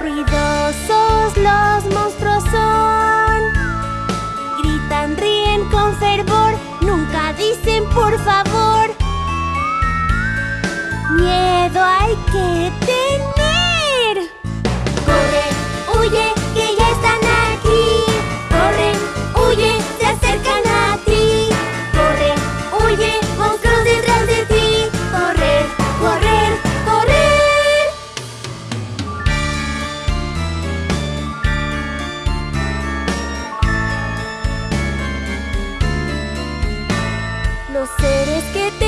Ruidosos los monstruos son. Gritan, ríen con fervor. Nunca dicen por favor Miedo hay que tener seres que te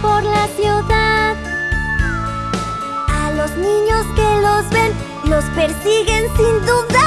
por la ciudad. A los niños que los ven, los persiguen sin duda.